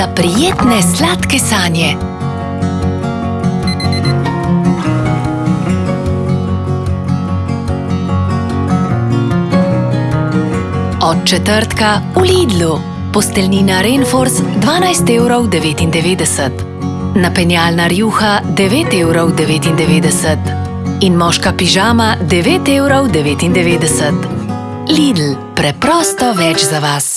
za prijetne sladke sanje. Od četrtka v Lidlu. Posteljnina Rainforce 12,99 evrov. Napenjalna rjuha 9,99 evrov. In moška pižama 9,99 evrov. Lidl, preprosto več za vas.